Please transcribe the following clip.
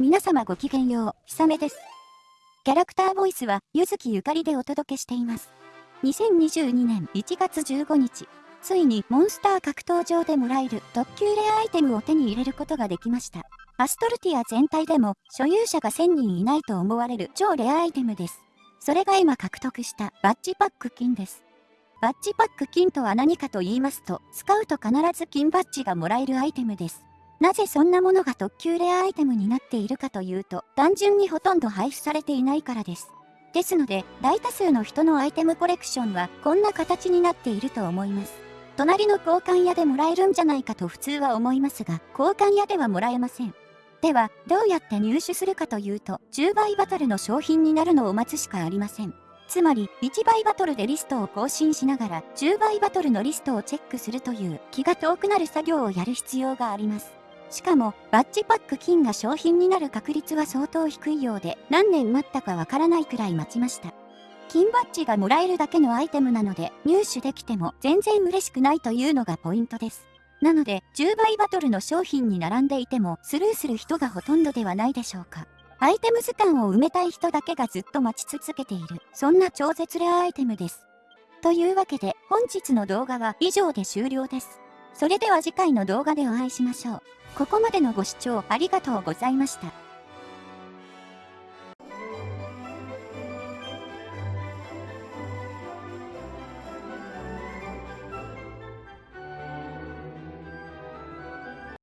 皆様ごきげんよう、ひさめです。キャラクターボイスは、ゆずきゆかりでお届けしています。2022年1月15日、ついにモンスター格闘場でもらえる特急レアアイテムを手に入れることができました。アストルティア全体でも所有者が1000人いないと思われる超レアアイテムです。それが今獲得したバッジパック金です。バッジパック金とは何かと言いますと、使うと必ず金バッジがもらえるアイテムです。なぜそんなものが特級レアアイテムになっているかというと、単純にほとんど配布されていないからです。ですので、大多数の人のアイテムコレクションはこんな形になっていると思います。隣の交換屋でもらえるんじゃないかと普通は思いますが、交換屋ではもらえません。では、どうやって入手するかというと、10倍バトルの商品になるのを待つしかありません。つまり、1倍バトルでリストを更新しながら、10倍バトルのリストをチェックするという気が遠くなる作業をやる必要があります。しかも、バッジパック金が商品になる確率は相当低いようで、何年待ったかわからないくらい待ちました。金バッジがもらえるだけのアイテムなので、入手できても全然嬉しくないというのがポイントです。なので、10倍バトルの商品に並んでいても、スルーする人がほとんどではないでしょうか。アイテム図鑑を埋めたい人だけがずっと待ち続けている、そんな超絶レアアイテムです。というわけで、本日の動画は以上で終了です。それでは次回の動画でお会いしましょう。ここまでのご視聴ありがとうございました。